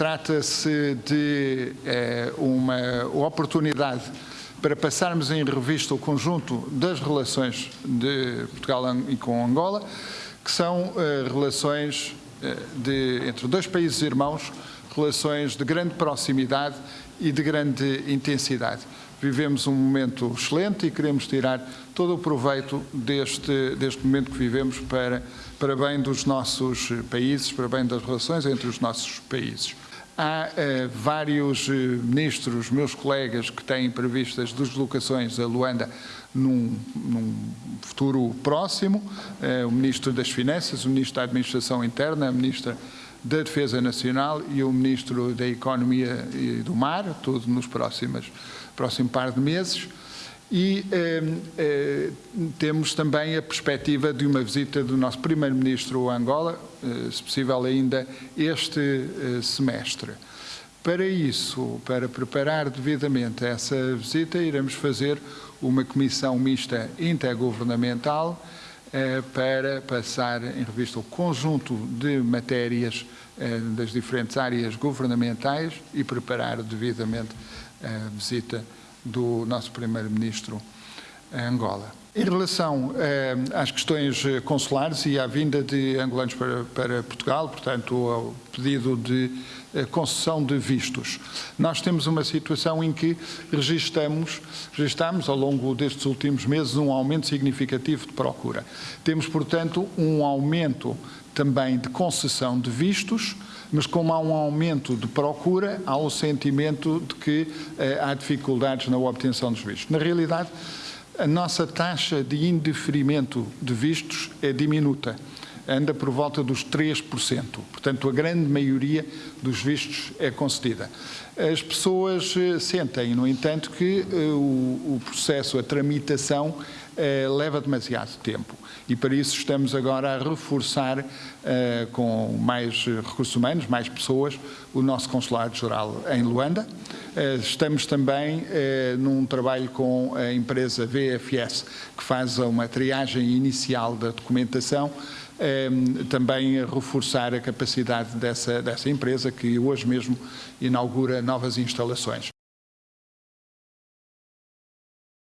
Trata-se de eh, uma oportunidade para passarmos em revista o conjunto das relações de Portugal e com Angola, que são eh, relações eh, de, entre dois países irmãos, relações de grande proximidade e de grande intensidade. Vivemos um momento excelente e queremos tirar todo o proveito deste, deste momento que vivemos para, para bem dos nossos países, para bem das relações entre os nossos países. Há uh, vários uh, ministros, meus colegas, que têm previstas deslocações a Luanda num, num futuro próximo. Uh, o Ministro das Finanças, o Ministro da Administração Interna, a Ministra da Defesa Nacional e o Ministro da Economia e do Mar, tudo nos próximos, próximo par de meses. E eh, eh, temos também a perspectiva de uma visita do nosso Primeiro-Ministro a Angola, eh, se possível ainda este eh, semestre. Para isso, para preparar devidamente essa visita, iremos fazer uma comissão mista intergovernamental para passar em revista o conjunto de matérias eh, das diferentes áreas governamentais e preparar devidamente a visita do nosso Primeiro-Ministro a Angola. Em relação eh, às questões consulares e à vinda de angolanos para, para Portugal, portanto, ao pedido de eh, concessão de vistos, nós temos uma situação em que registramos, registramos ao longo destes últimos meses um aumento significativo de procura. Temos, portanto, um aumento também de concessão de vistos, mas como há um aumento de procura, há o sentimento de que eh, há dificuldades na obtenção dos vistos. Na realidade, a nossa taxa de indeferimento de vistos é diminuta, anda por volta dos 3%. Portanto, a grande maioria dos vistos é concedida. As pessoas eh, sentem, no entanto, que uh, o, processo, a tramitação, uh, leva demasiado tempo. E para isso estamos agora a reforçar com mais recursos humanos, mais pessoas, o nosso Consulado-Geral em Luanda. Estamos também num trabalho com a empresa VFS, que faz uma triagem inicial da documentação, também reforçar a capacidade dessa, dessa empresa que hoje mesmo inaugura novas instalações.